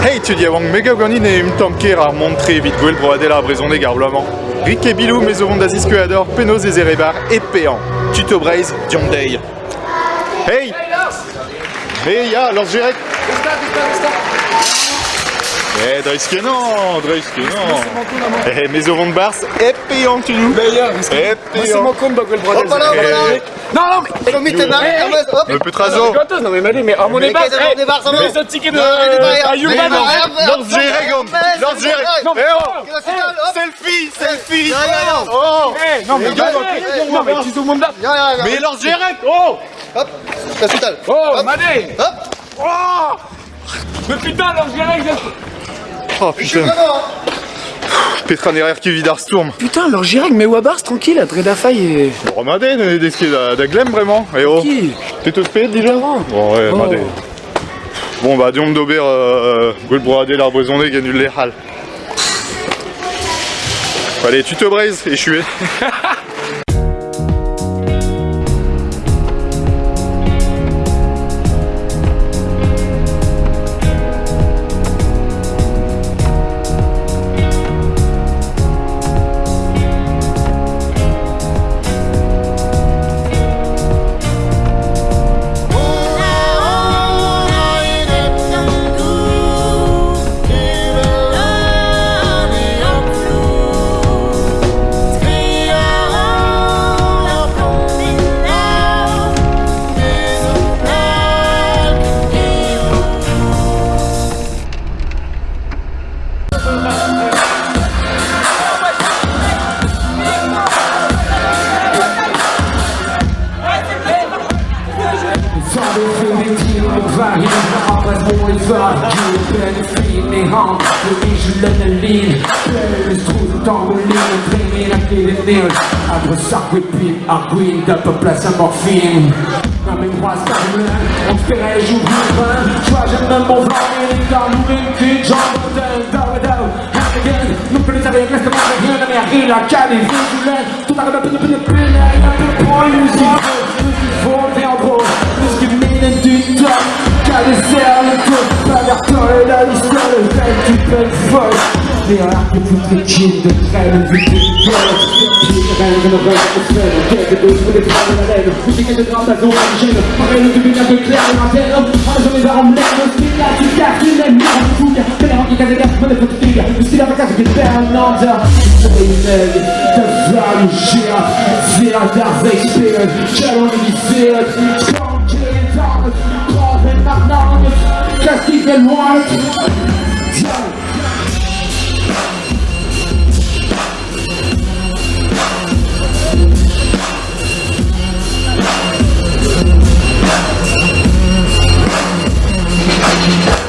Hey tu dis avant mega goni ne um tamker ar montre vit gwell broadel ar brezoneg ar bloaman. Rik e bilou mes ovon d'aziz ador penaos e zerebar e pean. Tuto breiz dion dei. Hey Hey ya, lors jirek Eh, dreiz kenan, dreiz kenan. Eh, mes ovon bars e pean tu nou. E pean. compte bagwell. Hop là, là. Non, non, mais... Hop. Petrazo. Gâteuse, non mais Malé, mais à mon Mais mais ce ticket de... Non, à Mais non, hein. Eh oh. Selfie, selfie. Oh Eh, non mais Mais non, mais- mais tu te montes là. Mais jirek Oh Hop. Oh, Hop. Oh Mais putain. Oh Je suis putain vraiment, hein. Petra nerer ki vid ar stourm Putain, alors je que mes Wabars, tranquille, à Dreda Faille et... Romade ne deske da, da glem vraiment Eh oh Qui T'es tout fait déjà. Bon ouais, Oh. made Bon bah diom d'ober euh, gwell broade l'ar brezoneg genul le hal Allez, tu te braises, échoué Zonder à d'up place à morphine Dans mes bras, me on se ferait jour du vin Je vois, j'aime même mon et les gars, nous, une Non plus avec rien, mais rien, la cale est vigilante Tout à peine, peine, peine, un peu pour une musique Faut bien gros, plus que mine du temps Qu'à des cernes, tout pas vers et la l'histoire Le peut être folle Mais que les kills de tu Puis rien que bras de la de début d'un peu de en les fatigue Le style avec un de un de loin Car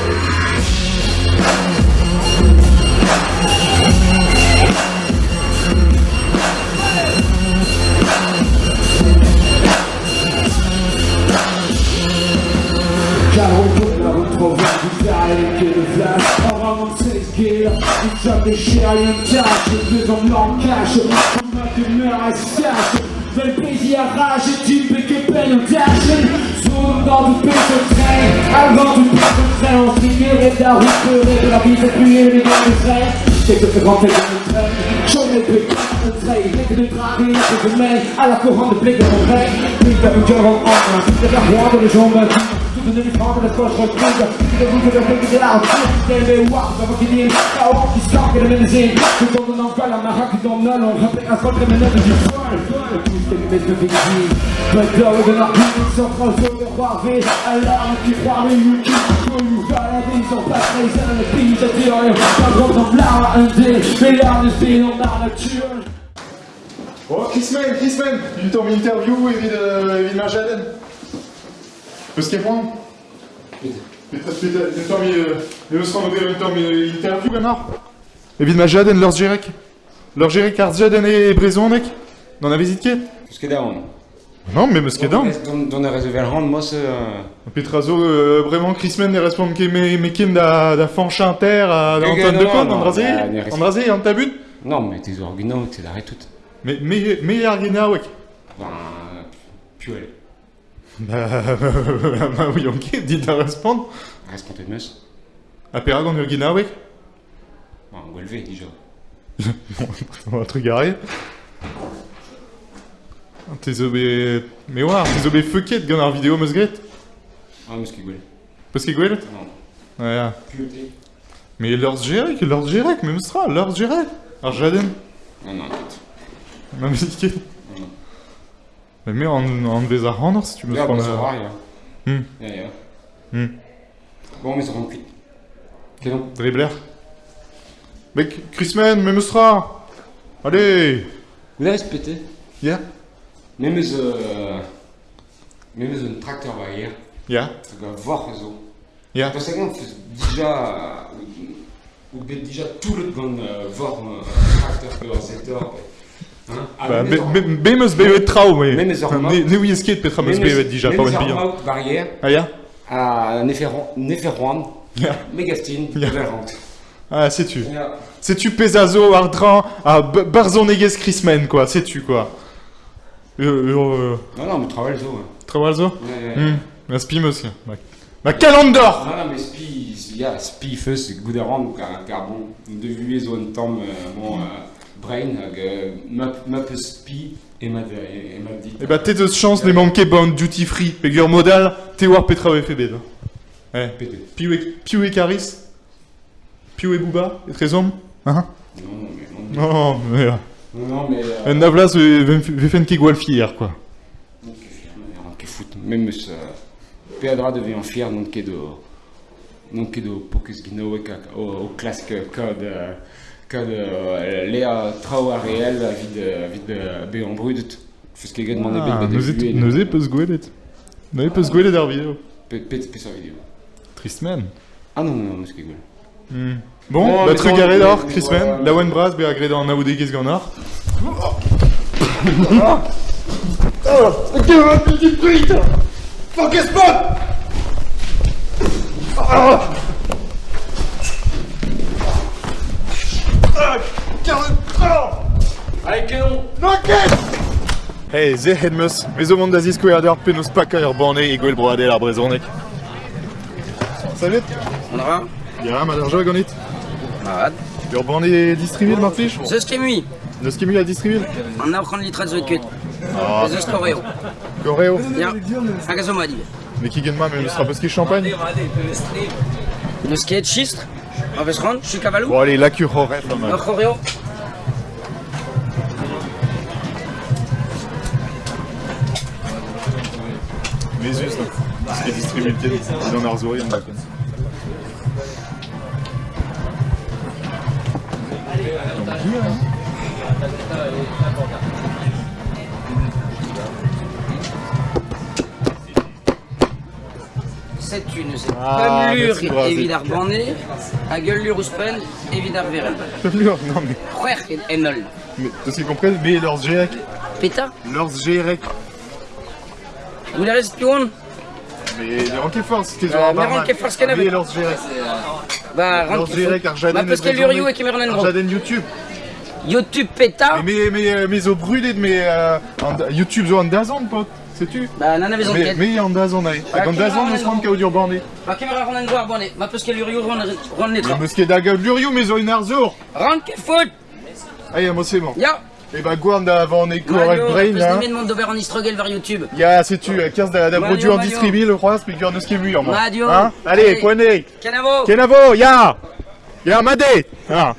route Ferait de la vie c'est plus les gars de train C'est que c'est rentrer dans le train J'en ai plus train Les que de train Les que de main À la couronne de blé de mon rêve. Plus de cœur en or de la roi de les jambes. Tout de différent de la soie, je retrouve. De vous, je vais faire de la route Des mémoires, de qui dit La honte qui sort, que le médecin Tout en donnant quoi, la maraque qui donne non On rappelle à soi, que le ménage du sol Que les de victime But d'or de la vie, sans transfert de croiser Alarme qui croit les balader Ils sont pas très le pays, Pas grand comme l'art à un dé Mais l'art de Oh, temps interview evit, euh, evit mar jaden Eus ket poan Petra, petra, du temps mi... Eus ran ober un temps mi interview gannor Evit ma jaden leurs jerek Leurs jerek ar jaden e brezonek N'en a vizit ket Eus ket daon. Non, mais meus ket dan Don hand, mos... euh, Petrazo, euh, vraiment, Chrisman ne respond ket me, me ken da, a da Ket Antoine non, de Con, non, an draze ne respect- An draze, an tabut Non, mais tes orguenos, c'est d'arrêt tout. Me, me, me ar genaouek Ben, puel. Bah, bah oui, ok, dit à répondre. De ur ginawek Bon, gwelve, déjà. Un truc. T'es bet... Mais war, t'es zo bet feuket gant ar vidéo meus gret Ah, mais ce qui gwell. Peus ket gwelet Non. Ouais. Puté. Mais l'orz gerek, l'orz gerek, me meustra, l'orz gerek. Ar jaden. Non, non, peut-être. Ma meus ket. Non. Mais me an, an vez ar hanner si tu me Ja, bon, prends ça la... va, ja. Hmm. Ja, ja. Hmm. Bon, mais ça rend cuit. C'est bon. Dribler. Mec, Chrisman, me meustra. Allez Vous avez respecté Ja Même euh... Même un tracteur va hier. Ja voir zo. Ja Parce que déjà... Ou bet déjà tout le temps voir un tracteur que dans le secteur. Ba, be, be, be meus bevet trao, mais... Ne, ne ouiez sket petra meus bevet dija, pa oan bihan. barrière Ah ya Ja. Megastine, Ja. Verrant. Ah, sais-tu Sais-tu Pesazo, Ardran, à B- Barzoneges Chrisman, quoi, sais-tu, quoi Euh, euh, Non, non, mais travaille zo. hein. Travalzo Ouais, ouais. Hum, ma spi meus, ya. Ma, ma calandor Non, non, mais Spi, ja, Spi feu, c'est Gouderan, car, car bon, de vue zo un temps, euh, euh, brain, euh, ma, ma peu Spi, et ma, et ma dit. Eh bah, t'es de chance de manquer bon duty free, pegur modal, te war petra febed. Eh, Pété. piou e, piou e Caris Piou e Bouba, et trezom Hein? Non, non, mais non. Non, mais... euh, Non, non, mais. Euh, En avlas, fier, quoi. non, que fier, que foot. Même ce. Pedra devait en fier, non, que de. Non, de euh, euh, Ah, neuze peus gwelet. Neuze peus gwelet ar video. Pet sa vidéo. Trist man. Ah non, non, non. Hmm. Bon, Bon, bah mais tre bon, gare mais- d'or, mais Chris voilà. Man, la one bras, be agred an aoudegez gant ar. Allez, canon Hey, ze het meus, mes o mont da ziskouer d'ar penaos paka ur bane e gwell broadel ar. Salut On aura Ya, ma d'ar jog an it. Mat. Ur bane distribuil, Martich Zeus kemui. Neus kemi a distribuil An ur c'hant litra zo. Ah, a zo madi. Mais ki gen ma, sera peus ket champagne Neus ket chistr. An vez c'hant, chu kavalou. Bon, allez, la cure là, man. Là. Ce qui est distribué le c'est dans Arzori, on l'appelle. Setu neus Ah, Pum lur merci, Brazil. evidar bane. A gueul lur ouspen evidar verel. Non, mais, C'hwer ket enol. mais, tout ce qu'ils comprennent, mais leurs GREC. Peta Leurs GREC. Ou la rest pion Mais les ranquets forts, c'était Euh, genre mais ranquet forts, qu'elle avait. Mais leurs GREC. Ba Leurs rant GREC, Arjaden. Ma peus ket lur yo e kemer an dro. Arjaden YouTube. YouTube peta. Mais, mais, mais, mais, au brûlé de mes, euh, en- YouTube, zo an dazan, pote. Sais-tu Ba nan a vezan Mais, mais en dazan, aïe. En qui dazan, va, nous serons non. kao dur bandé. Ba kemer a ran an dro ar bane. Ma peus ket lur yo ran ran netra. Mais ce da gav luriou, mais zo une arzour. Ran ket foot. Aïe, moi c'est bon. Ya. Et bah, Gouan avant éco Mario, avec Brain, là. nemet mont d'ober an istrogel var YouTube. Ya, sais-tu, 15 da, da produit en distribué, le roi, speaker de ce qui est mu, en moi. Hein Allez, Allez. Kwane. Kenavo. Kenavo, ya Ya, Madé Ah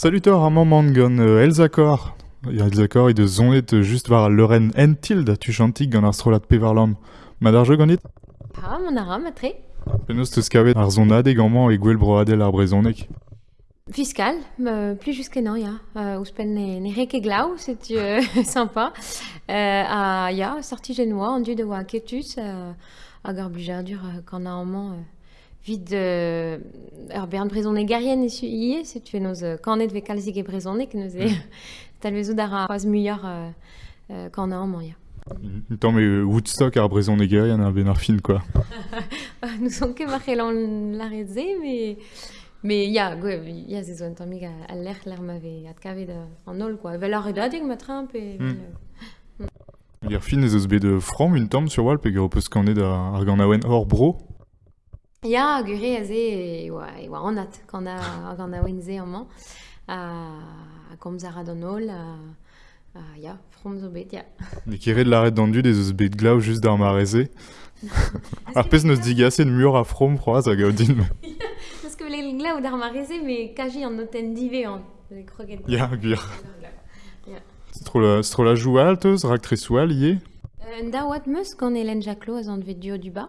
Salutor Armand Mangan, euh, Elzakor. Elzakor, i de zonet euh, just war Loren Entild, tu chantig gant ar strolat pevarlam. Ma d'ar jeu ganit Ah, mon aram, a tre. Penaos teus kavet ar zonade gant e gwell broadel ar brezonek. Fiscal, euh, plus jusqu'à non, ya. Euh, Ouspen ne, reke glau, c'est euh, sympa. Euh, a, ya, sorti génois, en dieu de wa ketus, euh, a gar bujardur, euh, quand a amant, euh, vid euh, ur bern brezonne garien esu ie, c'est tu nos euh, kanet ve kalzig e brezonne, que nous e talvezout ar a c'hoaz muioc'h euh, euh, quand a amant, ya. Tant mais euh, Woodstock ar brezonek gerian ar ben ar fin, quoi. nous sommes que marqués la redze, mais mais ya, gwe, ya ze zo un tammig a, a l'er l'er m'avait at kavet euh, en ol, quoi. Vel ar edadig ma et... Euh, Ir fin eus bet de from un tamm sur wal pe ger peus kanet ar, ar gant awen hor bro. Ya, gure a ze, e oa, e oa anat, quand a, quand a oen ze amant, a, a a an a, a, ya, from zo bet, ya. Ne keret l'arret d'an dud eus bet glav just d'ar mareze. Ar pez neus digase de mur a from a din. Parce que les glas ou d'ar marese, mais kaji an noten dive an. Ya, gwir. C'est trop la, c'est trop la joue alteus, rak tresoual, ie. Euh, da oat meus gant Hélène a zan vet dio du bas.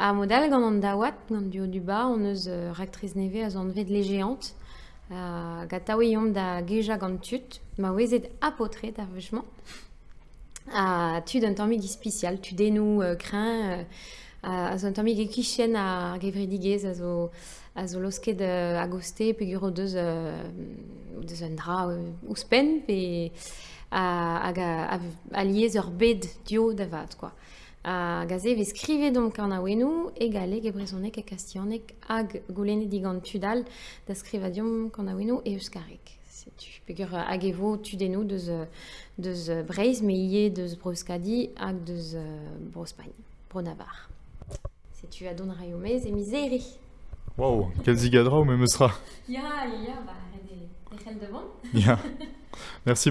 A modal gant an daouat, gant dio du ba, on eus euh, raktriz neve a zon vet legéant, da geja gant tut, ma wezet apotret ar vechman. A tud un tammig ispicial, tudennou euh, krin, euh, a a un tammig e kichen a gevridigez a zo, a zo losket euh, agoste pe guro deus, euh, deus un dra euh, ouspen, pe a, a, a, a ur bed dio da quoi. A gaze ve skrivet donc an aouenou e brezonek e kastionek hag goulennet digant tudal da skrivadium kan aouenou e euskarek. tu pegur hag evo tudennou deus, euh, deus euh, breiz, me ie deus broskadi hag deus euh, brospagne, bro navar. Se tu a don raiomez e miseri. Wow, quel zigadra ou même sera. Ya, ya, ya, ba, red e, e c'hell devant. Ya. Merci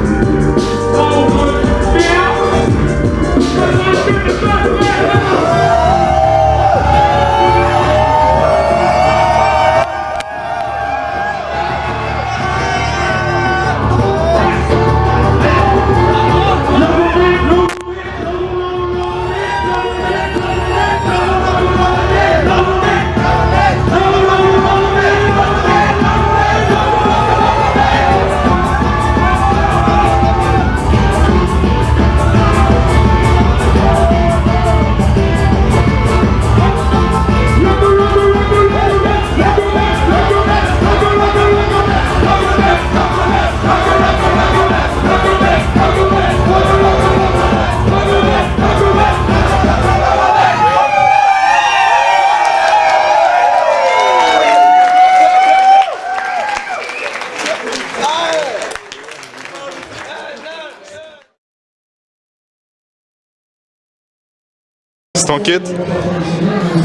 Cette enquête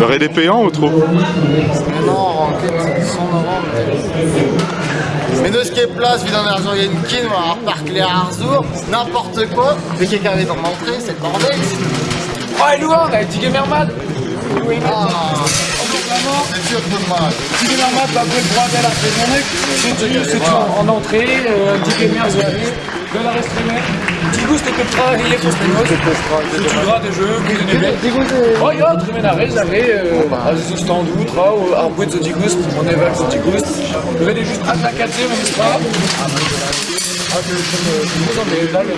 Aurait des payants ou trop Non, enquête, 100 novembre. Mais de ce qui est place, vid an argent yen kin, ar parc les arzour, n'importe quoi. Mais quelqu'un avait dans l'entrée, c'est le bordel. Oh, et Louan, on a dit Gamermad Ah, c'est sûr que mal. Petit Gamermad, bah, après le bordel après son mec. C'est c'est en, en entrée, un petit Gamer, vous avez, de la restreinte. Petit goût, c'était que travailler pour Stenos. C'est du gras des jeux, vous donnez bien. Oh, vous digust, on évalue ce digust. Vous avez juste à la 4 même pas. Ah, c'est le mais là, le.